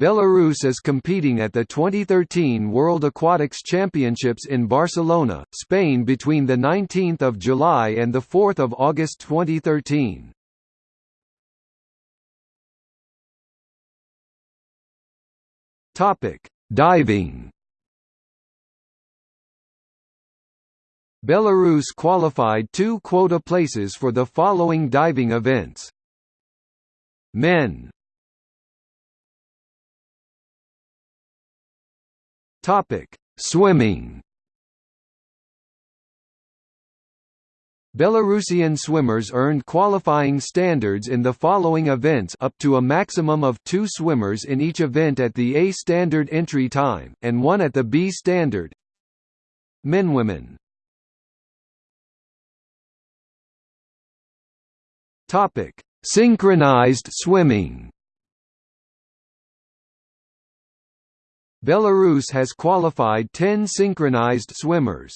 Belarus is competing at the 2013 World Aquatics Championships in Barcelona, Spain between 19 July and 4 August 2013. Diving Belarus qualified two quota places for the following diving events. Men Topic: Swimming. Belarusian swimmers earned qualifying standards in the following events up to a maximum of two swimmers in each event at the A standard entry time, and one at the B standard. Men Women Synchronized swimming Belarus has qualified 10 synchronized swimmers.